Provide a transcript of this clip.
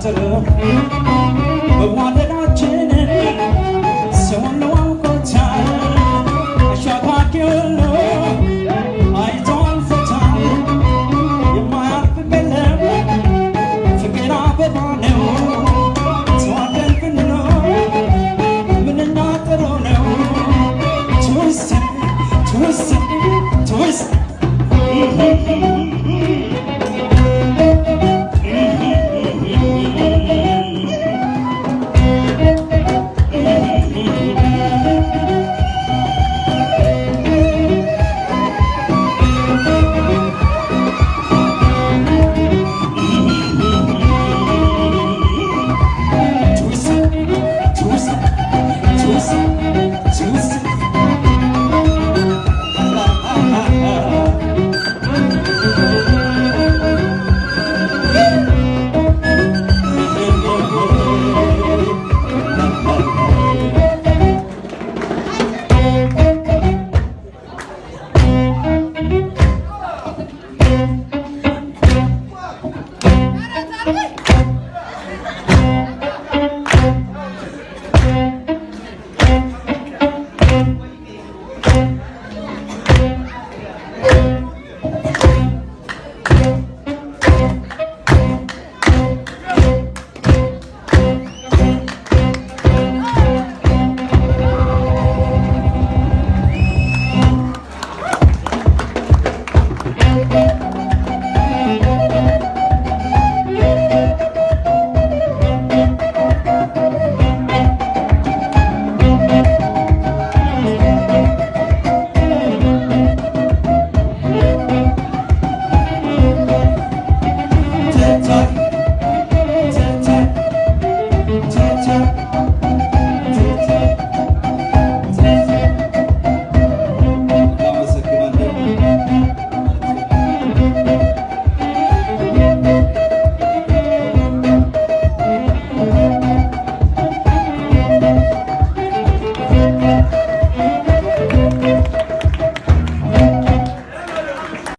አልተገታተለም በቧ